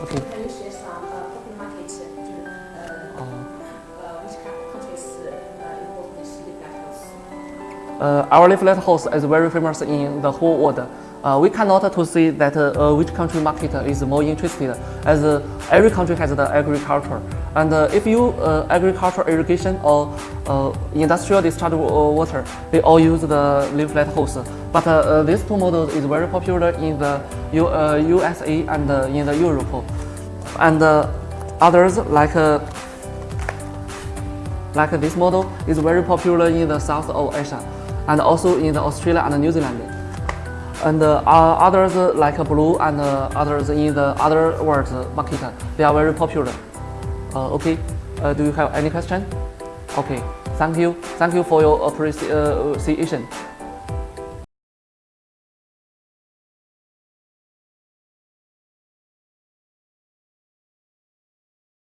Okay. Can you share some uh, market which lighthouse is very famous in the whole world. Uh, we cannot to say that uh, which country market is more interested as uh, every country has the agriculture. And uh, if you uh, agriculture irrigation or uh, industrial discharge water, they all use the layflat hose. But uh, uh, these two models is very popular in the U, uh, USA and uh, in the Europe. And uh, others like uh, like this model is very popular in the south of Asia and also in the Australia and New Zealand. And uh, uh, others uh, like blue and uh, others in the other world market, they are very popular. Uh, okay, uh, do you have any question? Okay, thank you. Thank you for your appreciation.